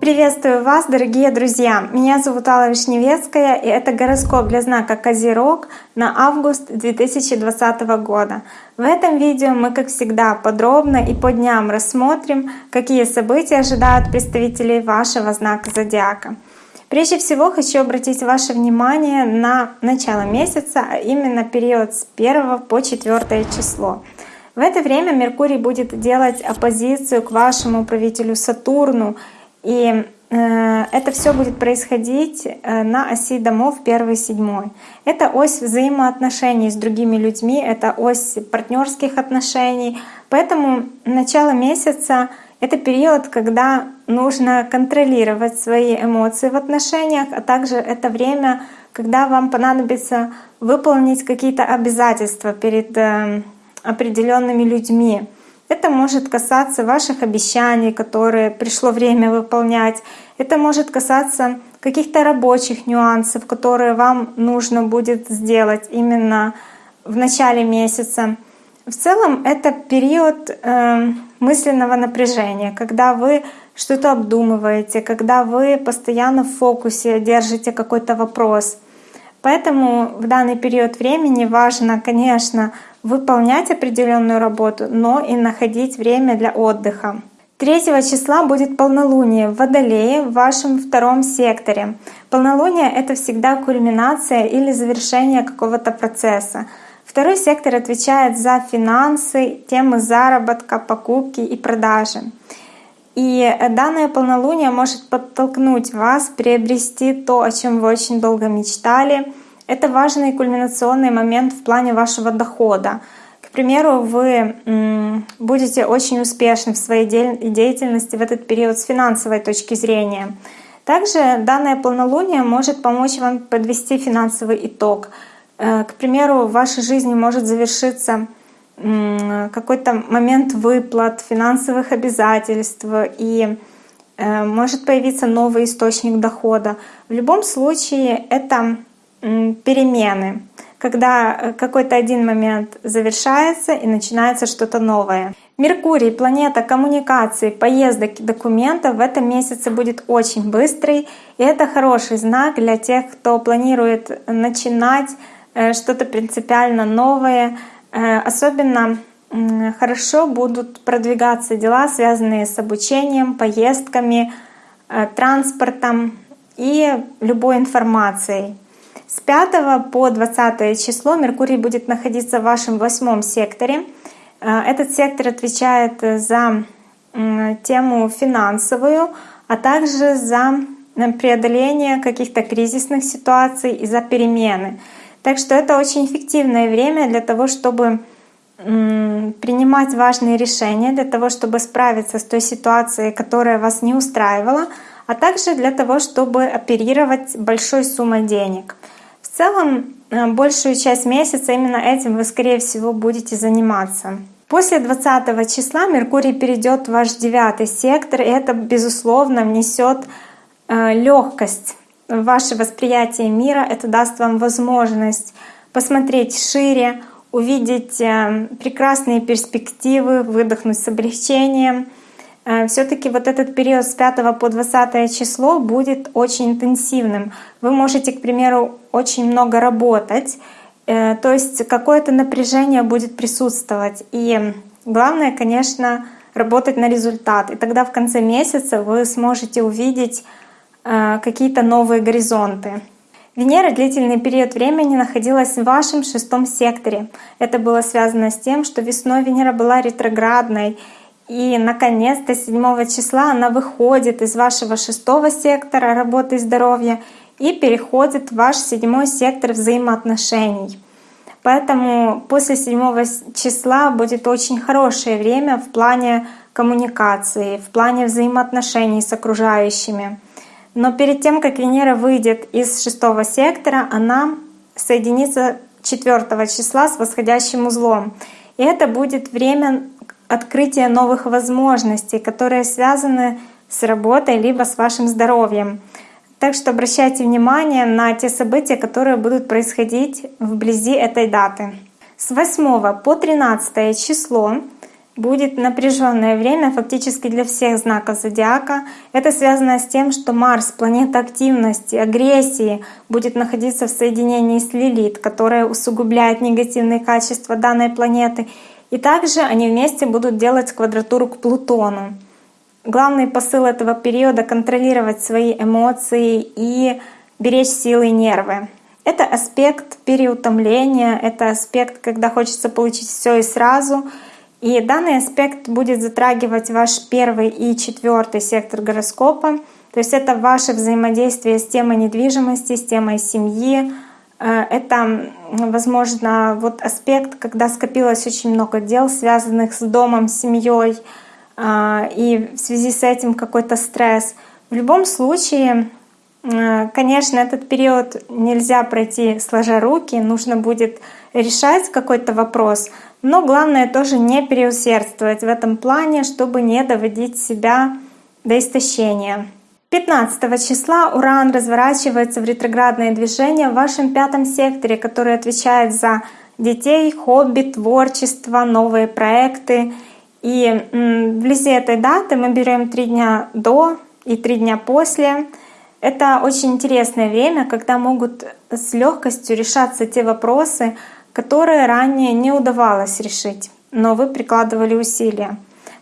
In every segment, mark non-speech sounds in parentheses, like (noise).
Приветствую вас, дорогие друзья! Меня зовут Алла Вишневецкая, и это гороскоп для знака Козерог на август 2020 года. В этом видео мы, как всегда, подробно и по дням рассмотрим, какие события ожидают представителей вашего знака Зодиака. Прежде всего хочу обратить ваше внимание на начало месяца, а именно период с 1 по 4 число. В это время Меркурий будет делать оппозицию к вашему правителю Сатурну, и э, это все будет происходить э, на оси домов 1 и 7. Это ось взаимоотношений с другими людьми, это ось партнерских отношений. Поэтому начало месяца — это период, когда нужно контролировать свои эмоции в отношениях, а также это время, когда вам понадобится выполнить какие-то обязательства перед э, определенными людьми. Это может касаться ваших обещаний, которые пришло время выполнять. Это может касаться каких-то рабочих нюансов, которые вам нужно будет сделать именно в начале месяца. В целом это период э, мысленного напряжения, когда вы что-то обдумываете, когда вы постоянно в фокусе держите какой-то вопрос. Поэтому в данный период времени важно, конечно, выполнять определенную работу, но и находить время для отдыха. 3 числа будет полнолуние в Водолее в вашем втором секторе. Полнолуние — это всегда кульминация или завершение какого-то процесса. Второй сектор отвечает за финансы, темы заработка, покупки и продажи. И данное полнолуние может подтолкнуть вас приобрести то, о чем вы очень долго мечтали — это важный кульминационный момент в плане вашего дохода. К примеру, вы будете очень успешны в своей деятельности в этот период с финансовой точки зрения. Также данное полнолуние может помочь вам подвести финансовый итог. Э, к примеру, в вашей жизни может завершиться какой-то момент выплат, финансовых обязательств и э, может появиться новый источник дохода. В любом случае это перемены, когда э, какой-то один момент завершается и начинается что-то новое. Меркурий, планета коммуникаций, поездок и документов в этом месяце будет очень быстрый, и это хороший знак для тех, кто планирует начинать э, что-то принципиально новое. Э, особенно хорошо будут продвигаться дела, связанные с обучением, поездками, транспортом и любой информацией. С 5 по 20 число Меркурий будет находиться в вашем восьмом секторе. Э, этот сектор отвечает за тему финансовую, а также за преодоление каких-то кризисных ситуаций и за перемены. Так что это очень эффективное время для того, чтобы принимать важные решения, для того, чтобы справиться с той ситуацией, которая вас не устраивала, а также для того, чтобы оперировать большой суммой денег. В целом, э, большую часть месяца именно этим вы, скорее всего, будете заниматься. После 20 числа Меркурий перейдет в ваш девятый сектор, и это, безусловно, внесет э, легкость ваше восприятие мира. Это даст вам возможность посмотреть шире, увидеть э, прекрасные перспективы, выдохнуть с облегчением — Э, все-таки вот этот период с 5 по 20 число будет очень интенсивным. Вы можете, к примеру, очень много работать, э, то есть какое-то напряжение будет присутствовать. И главное, конечно, работать на результат. И тогда в конце месяца вы сможете увидеть какие-то новые горизонты. Венера длительный период времени находилась в вашем шестом секторе. Это было связано с тем, что весной Венера была ретроградной, и, наконец-то, 7 числа она выходит из вашего шестого сектора работы и здоровья и переходит в ваш седьмой сектор взаимоотношений. Поэтому после 7 числа будет очень хорошее время в плане коммуникации, в плане взаимоотношений с окружающими. Но перед тем, как Венера выйдет из шестого сектора, она соединится 4 числа с восходящим узлом. И это будет время открытие новых возможностей, которые связаны с работой либо с вашим здоровьем. Так что обращайте внимание на те события, которые будут происходить вблизи этой даты. С 8 по 13 число будет напряженное время фактически для всех знаков зодиака. Это связано с тем, что Марс, планета активности, агрессии, будет находиться в соединении с Лилит, которая усугубляет негативные качества данной планеты. И также они вместе будут делать квадратуру к Плутону. Главный посыл этого периода — контролировать свои эмоции и беречь силы и нервы. Это аспект переутомления, это аспект, когда хочется получить все и сразу — и данный аспект будет затрагивать ваш первый и четвертый сектор гороскопа. То есть это ваше взаимодействие с темой недвижимости, с темой семьи. Э, это, возможно, вот аспект, когда скопилось очень много дел, связанных с домом, семьей, э, и в связи с этим какой-то стресс. В любом случае, конечно, этот период нельзя пройти сложа руки, нужно будет решать какой-то вопрос — но главное тоже не переусердствовать в этом плане, чтобы не доводить себя до истощения. 15 числа Уран разворачивается в ретроградное движение в вашем пятом секторе, который отвечает за детей, хобби, творчество, новые проекты. И вблизи этой даты мы берем три дня до и три дня после. Это очень интересное время, когда могут с легкостью решаться те вопросы, которые ранее не удавалось решить, но вы прикладывали усилия.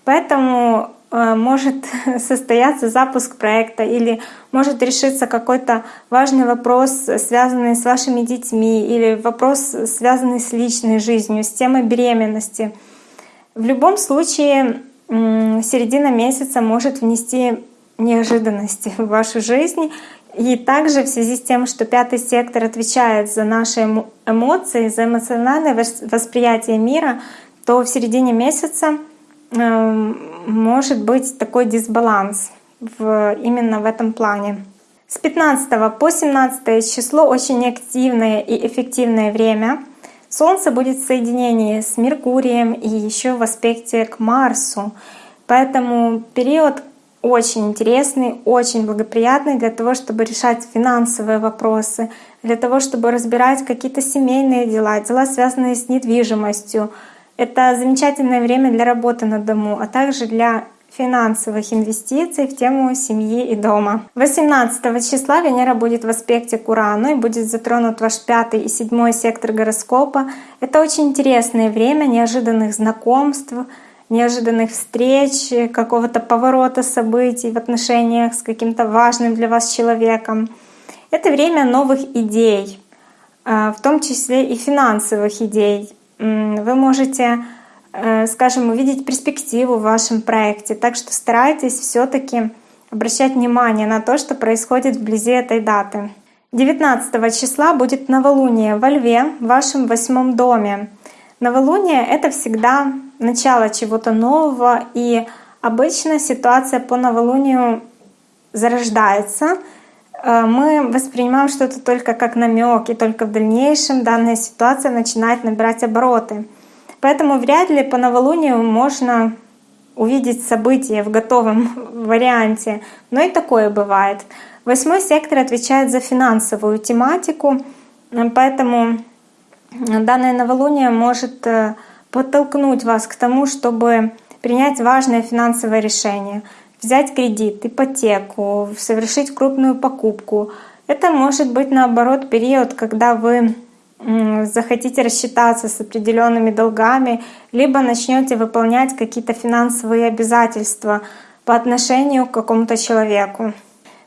Поэтому э, может (laughs) состояться запуск проекта или может решиться какой-то важный вопрос, связанный с вашими детьми, или вопрос, связанный с личной жизнью, с темой беременности. В любом случае, середина месяца может внести неожиданности в вашу жизнь, и также в связи с тем, что пятый сектор отвечает за наши эмоции, за эмоциональное восприятие мира, то в середине месяца эм, может быть такой дисбаланс в, именно в этом плане. С 15 по 17 число очень активное и эффективное время. Солнце будет в соединении с Меркурием и еще в аспекте к Марсу. Поэтому период очень интересный, очень благоприятный для того, чтобы решать финансовые вопросы, для того, чтобы разбирать какие-то семейные дела, дела, связанные с недвижимостью. Это замечательное время для работы на дому, а также для финансовых инвестиций в тему семьи и дома. 18 числа Венера будет в аспекте к Урану и будет затронут ваш пятый и седьмой сектор гороскопа. Это очень интересное время неожиданных знакомств, неожиданных встреч, какого-то поворота событий в отношениях с каким-то важным для вас человеком. Это время новых идей, а, в том числе и финансовых идей. Вы можете, э, скажем, увидеть перспективу в вашем проекте, так что старайтесь все таки обращать внимание на то, что происходит вблизи этой даты. 19 числа будет новолуние во Льве в вашем восьмом доме. Новолуние — это всегда начало чего-то нового, и обычно ситуация по новолунию зарождается. Э, мы воспринимаем что-то только как намек, и только в дальнейшем данная ситуация начинает набирать обороты. Поэтому вряд ли по новолунию можно увидеть события в готовом (laughs) варианте, но и такое бывает. Восьмой сектор отвечает за финансовую тематику, поэтому данное новолуние может э, подтолкнуть вас к тому, чтобы принять важное финансовое решение, взять кредит, ипотеку, совершить крупную покупку. Это может быть наоборот период, когда вы захотите рассчитаться с определенными долгами, либо начнете выполнять какие-то финансовые обязательства по отношению к какому-то человеку.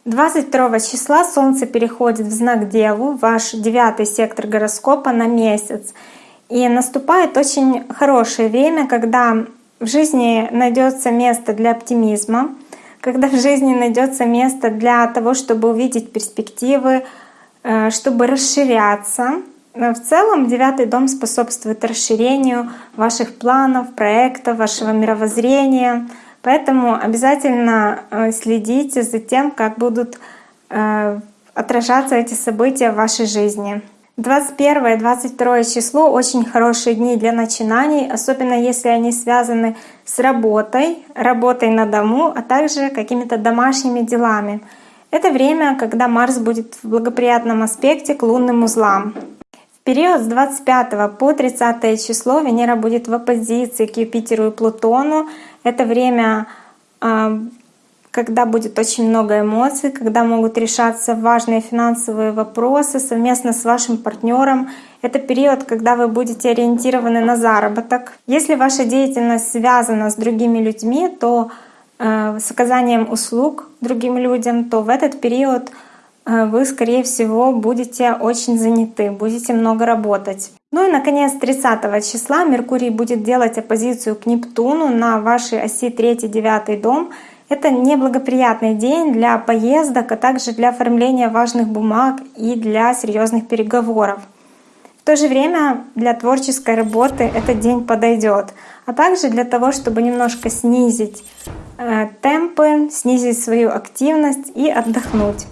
22 числа Солнце переходит в знак Деву, ваш девятый сектор гороскопа на месяц. И наступает очень хорошее время, когда в жизни найдется место для оптимизма, когда в жизни найдется место для того, чтобы увидеть перспективы, э, чтобы расширяться. В целом девятый дом способствует расширению ваших планов, проектов, вашего мировоззрения. Поэтому обязательно э, следите за тем, как будут э, отражаться эти события в вашей жизни. 21 и 22 число очень хорошие дни для начинаний, особенно если они связаны с работой, работой на дому, а также какими-то домашними делами. Это время, когда Марс будет в благоприятном аспекте к лунным узлам. В период с 25 по 30 число Венера будет в оппозиции к Юпитеру и Плутону. Это время, а, когда будет очень много эмоций, когда могут решаться важные финансовые вопросы совместно с вашим партнером. Это период, когда вы будете ориентированы на заработок. Если ваша деятельность связана с другими людьми, то э, с оказанием услуг другим людям, то в этот период Э, вы, скорее всего, будете очень заняты, будете много работать. Ну и, наконец, 30 числа Меркурий будет делать оппозицию к Нептуну на вашей оси 3-9 дом. Это неблагоприятный день для поездок, а также для оформления важных бумаг и для серьезных переговоров. В то же время для творческой работы этот день подойдет, а также для того, чтобы немножко снизить э, темпы, снизить свою активность и отдохнуть.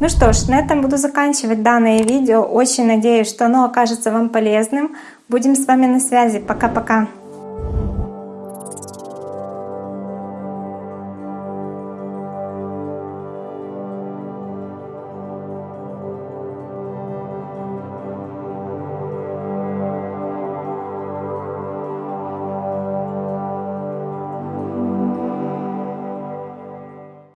Ну что ж, на этом буду заканчивать данное видео. Очень надеюсь, что оно окажется вам полезным. Будем с вами на связи. Пока-пока.